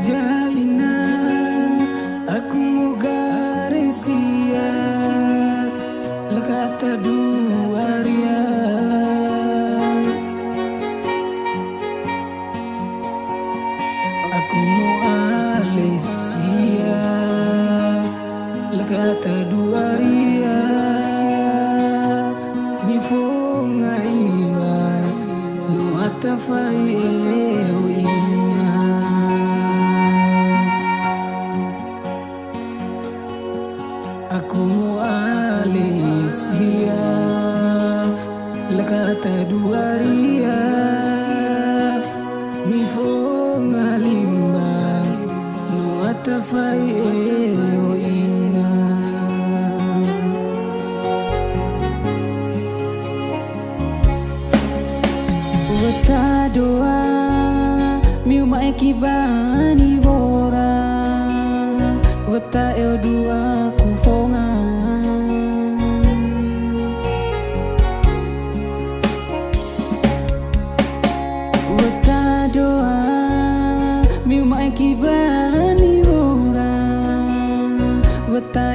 Jaina Aku mugarisia Lekata duaria Aku mu alesia Lekata duaria Mifonga iwa Nuata faia Aku Malaysia Lekata dua ria Mifonga No atafai faeo ina. Wata doa Miuma ekibani bora Wata eo dua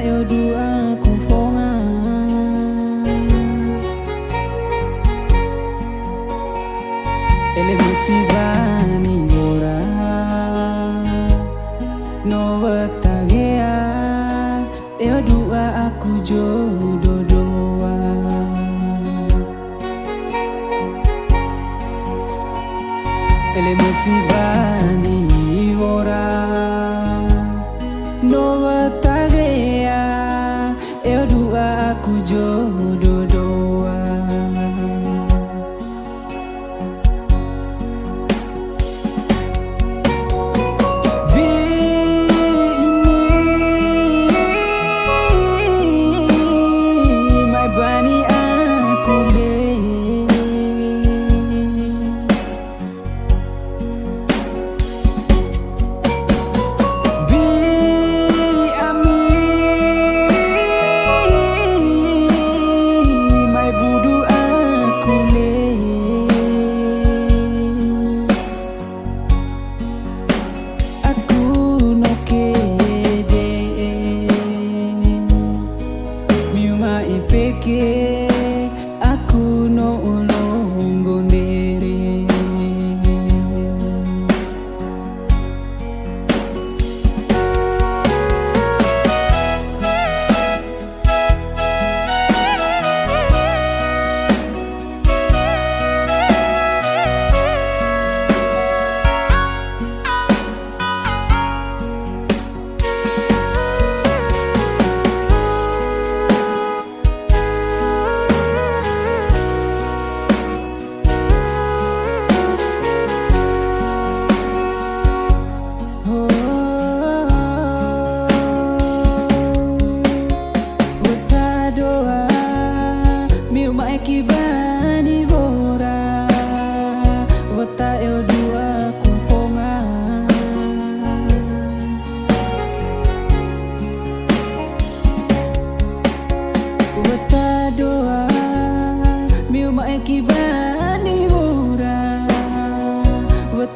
eu dua kufonga Ele bani ora No gea Eu dua aku jodoh doa Ele bani ora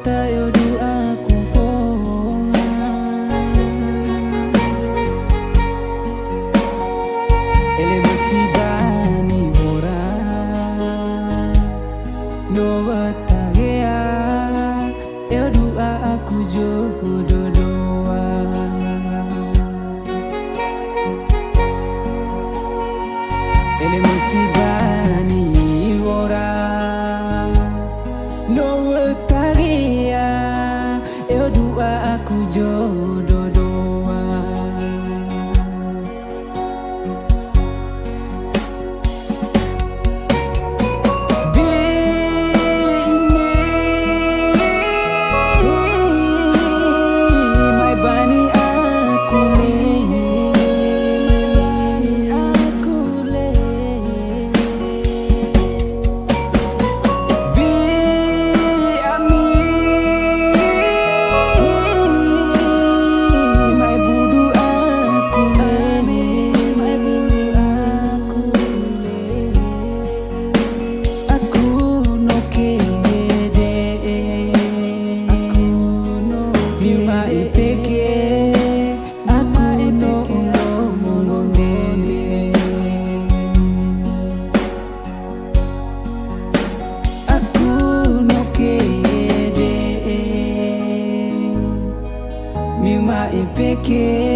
tayo dua kung fonga Ele masih que